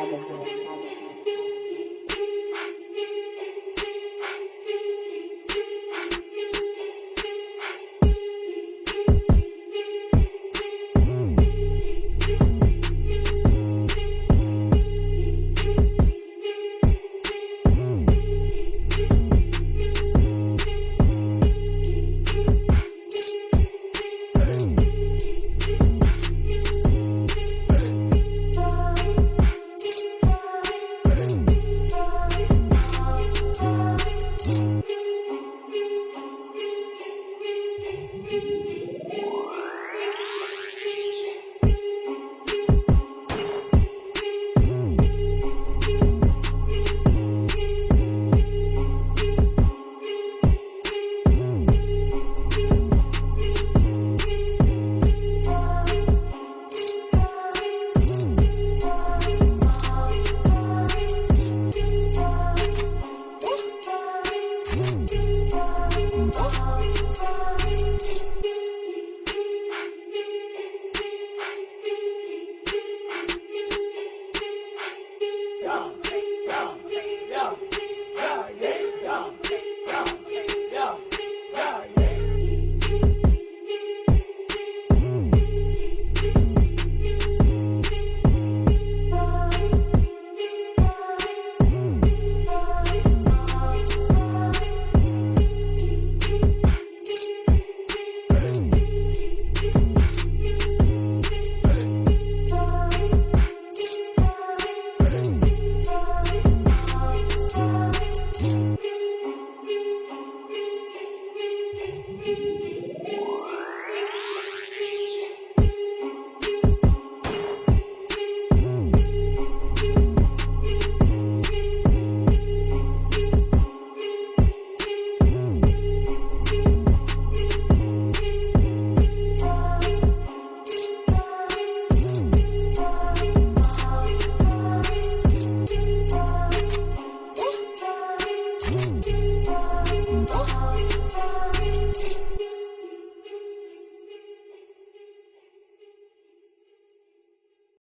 Magazine. Oh.